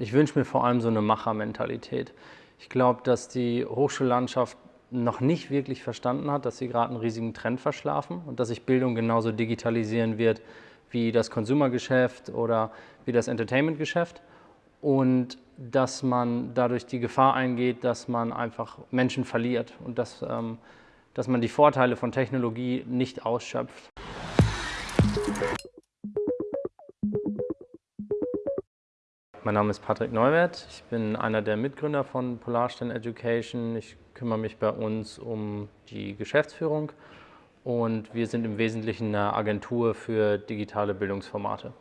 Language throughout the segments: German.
Ich wünsche mir vor allem so eine Machermentalität. Ich glaube, dass die Hochschullandschaft noch nicht wirklich verstanden hat, dass sie gerade einen riesigen Trend verschlafen und dass sich Bildung genauso digitalisieren wird wie das Konsumergeschäft oder wie das Entertainmentgeschäft und dass man dadurch die Gefahr eingeht, dass man einfach Menschen verliert und dass, ähm, dass man die Vorteile von Technologie nicht ausschöpft. Mein Name ist Patrick Neuwert. Ich bin einer der Mitgründer von Polarstern Education. Ich kümmere mich bei uns um die Geschäftsführung und wir sind im Wesentlichen eine Agentur für digitale Bildungsformate.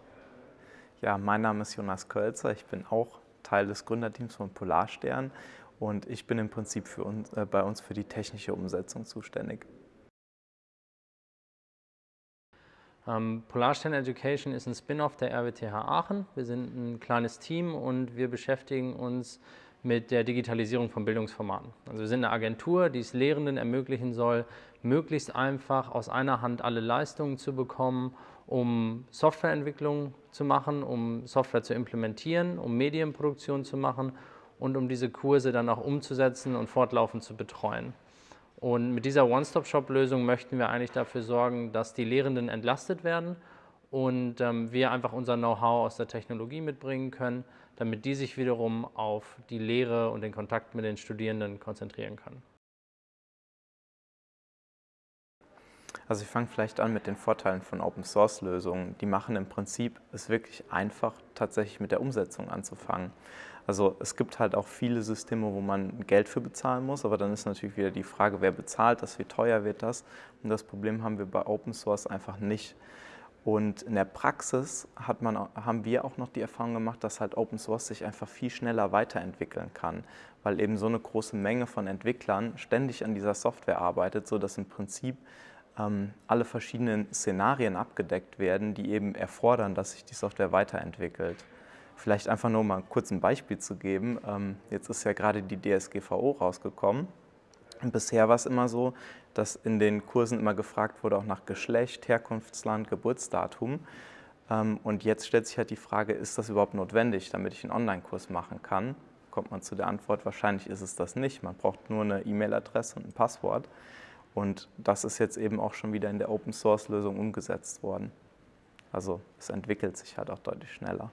Ja, mein Name ist Jonas Kölzer. Ich bin auch Teil des Gründerteams von Polarstern und ich bin im Prinzip uns, äh, bei uns für die technische Umsetzung zuständig. Ähm, Polarstern Education ist ein Spin-off der RWTH Aachen. Wir sind ein kleines Team und wir beschäftigen uns mit der Digitalisierung von Bildungsformaten. Also wir sind eine Agentur, die es Lehrenden ermöglichen soll, möglichst einfach aus einer Hand alle Leistungen zu bekommen, um Softwareentwicklung zu machen, um Software zu implementieren, um Medienproduktion zu machen und um diese Kurse dann auch umzusetzen und fortlaufend zu betreuen. Und mit dieser One-Stop-Shop-Lösung möchten wir eigentlich dafür sorgen, dass die Lehrenden entlastet werden und ähm, wir einfach unser Know-how aus der Technologie mitbringen können, damit die sich wiederum auf die Lehre und den Kontakt mit den Studierenden konzentrieren können. Also ich fange vielleicht an mit den Vorteilen von Open-Source-Lösungen. Die machen im Prinzip es wirklich einfach, tatsächlich mit der Umsetzung anzufangen. Also es gibt halt auch viele Systeme, wo man Geld für bezahlen muss, aber dann ist natürlich wieder die Frage, wer bezahlt das, wie teuer wird das? Und das Problem haben wir bei Open Source einfach nicht. Und in der Praxis hat man, haben wir auch noch die Erfahrung gemacht, dass halt Open Source sich einfach viel schneller weiterentwickeln kann, weil eben so eine große Menge von Entwicklern ständig an dieser Software arbeitet, sodass im Prinzip ähm, alle verschiedenen Szenarien abgedeckt werden, die eben erfordern, dass sich die Software weiterentwickelt. Vielleicht einfach nur mal kurz ein Beispiel zu geben. Ähm, jetzt ist ja gerade die DSGVO rausgekommen. Und bisher war es immer so, dass in den Kursen immer gefragt wurde, auch nach Geschlecht, Herkunftsland, Geburtsdatum. Ähm, und jetzt stellt sich halt die Frage, ist das überhaupt notwendig, damit ich einen Online-Kurs machen kann? Kommt man zu der Antwort, wahrscheinlich ist es das nicht. Man braucht nur eine E-Mail-Adresse und ein Passwort. Und das ist jetzt eben auch schon wieder in der Open-Source-Lösung umgesetzt worden. Also es entwickelt sich halt auch deutlich schneller.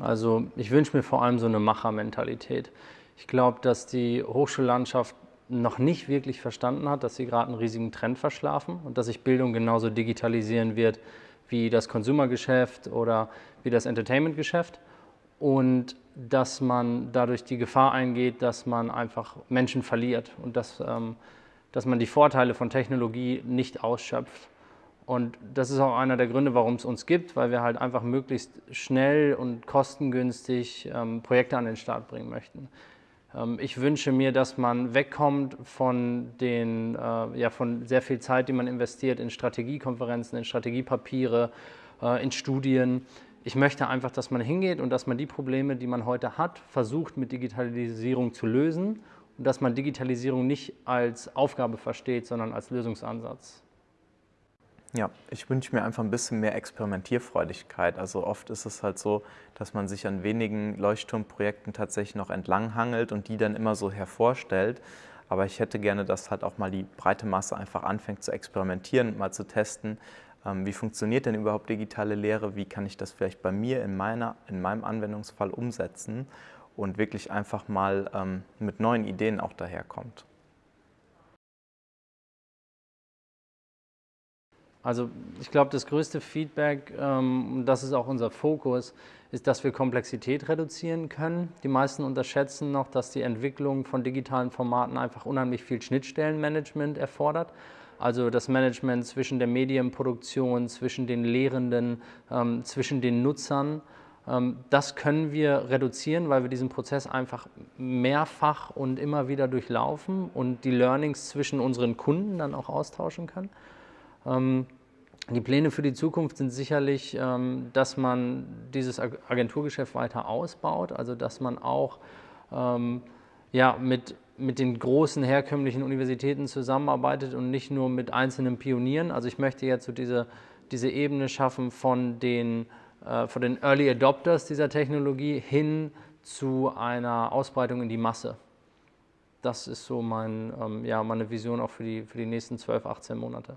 Also ich wünsche mir vor allem so eine Machermentalität. Ich glaube, dass die Hochschullandschaft noch nicht wirklich verstanden hat, dass sie gerade einen riesigen Trend verschlafen und dass sich Bildung genauso digitalisieren wird wie das Konsumergeschäft oder wie das Entertainmentgeschäft und dass man dadurch die Gefahr eingeht, dass man einfach Menschen verliert und dass, ähm, dass man die Vorteile von Technologie nicht ausschöpft. Und das ist auch einer der Gründe, warum es uns gibt, weil wir halt einfach möglichst schnell und kostengünstig ähm, Projekte an den Start bringen möchten. Ähm, ich wünsche mir, dass man wegkommt von, den, äh, ja, von sehr viel Zeit, die man investiert in Strategiekonferenzen, in Strategiepapiere, äh, in Studien. Ich möchte einfach, dass man hingeht und dass man die Probleme, die man heute hat, versucht mit Digitalisierung zu lösen und dass man Digitalisierung nicht als Aufgabe versteht, sondern als Lösungsansatz. Ja, ich wünsche mir einfach ein bisschen mehr Experimentierfreudigkeit. Also oft ist es halt so, dass man sich an wenigen Leuchtturmprojekten tatsächlich noch entlanghangelt und die dann immer so hervorstellt. Aber ich hätte gerne, dass halt auch mal die breite Masse einfach anfängt zu experimentieren, mal zu testen, ähm, wie funktioniert denn überhaupt digitale Lehre, wie kann ich das vielleicht bei mir in, meiner, in meinem Anwendungsfall umsetzen und wirklich einfach mal ähm, mit neuen Ideen auch daherkommt. Also ich glaube, das größte Feedback, ähm, das ist auch unser Fokus, ist, dass wir Komplexität reduzieren können. Die meisten unterschätzen noch, dass die Entwicklung von digitalen Formaten einfach unheimlich viel Schnittstellenmanagement erfordert. Also das Management zwischen der Medienproduktion, zwischen den Lehrenden, ähm, zwischen den Nutzern. Ähm, das können wir reduzieren, weil wir diesen Prozess einfach mehrfach und immer wieder durchlaufen und die Learnings zwischen unseren Kunden dann auch austauschen können. Die Pläne für die Zukunft sind sicherlich, ähm, dass man dieses Agenturgeschäft weiter ausbaut, also dass man auch ähm, ja, mit, mit den großen herkömmlichen Universitäten zusammenarbeitet und nicht nur mit einzelnen Pionieren. Also ich möchte jetzt so diese, diese Ebene schaffen von den, äh, von den Early Adopters dieser Technologie hin zu einer Ausbreitung in die Masse. Das ist so mein, ähm, ja, meine Vision auch für die, für die nächsten 12, 18 Monate.